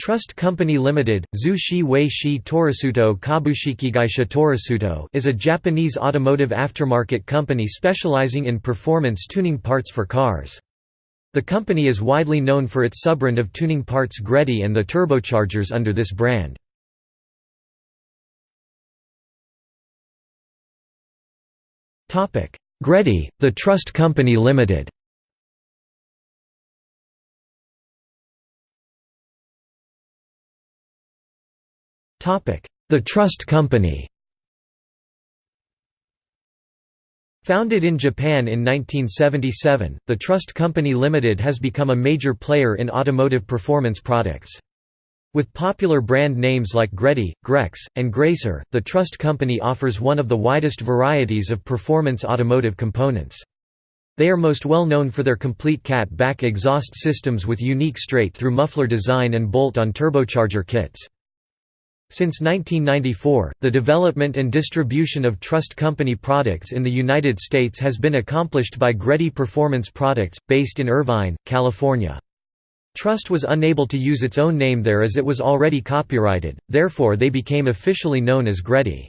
Trust Company Limited, Zushi Wei Shi Torisuto Kabushikigaisha Torisuto is a Japanese automotive aftermarket company specializing in performance tuning parts for cars. The company is widely known for its subbrand of tuning parts Greddy and the turbochargers under this brand. Greddy, the Trust Company Limited The Trust Company Founded in Japan in 1977, the Trust Company Limited has become a major player in automotive performance products. With popular brand names like Greddy, Grex, and Gracer, the Trust Company offers one of the widest varieties of performance automotive components. They are most well known for their complete cat-back exhaust systems with unique straight-through muffler design and bolt-on turbocharger kits. Since 1994, the development and distribution of Trust Company products in the United States has been accomplished by Greddy Performance Products, based in Irvine, California. Trust was unable to use its own name there as it was already copyrighted, therefore they became officially known as Greddy.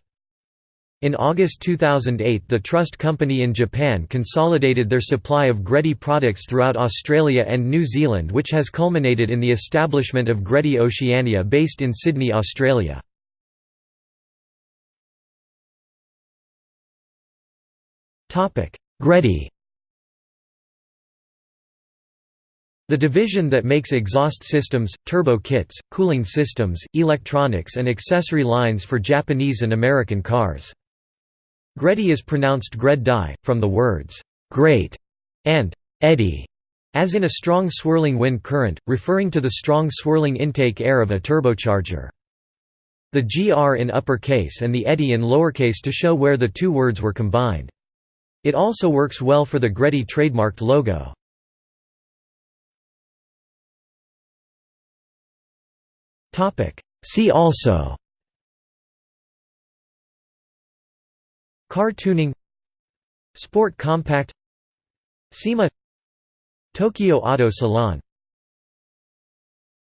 In August 2008 the Trust Company in Japan consolidated their supply of Greddy products throughout Australia and New Zealand which has culminated in the establishment of Greddy Oceania based in Sydney, Australia. Greddy The division that makes exhaust systems, turbo kits, cooling systems, electronics and accessory lines for Japanese and American cars. Greddy is pronounced Gred die, from the words, great and eddy, as in a strong swirling wind current, referring to the strong swirling intake air of a turbocharger. The GR in uppercase and the eddy in lowercase to show where the two words were combined. It also works well for the Greddy trademarked logo. See also Car tuning Sport compact SEMA Tokyo Auto Salon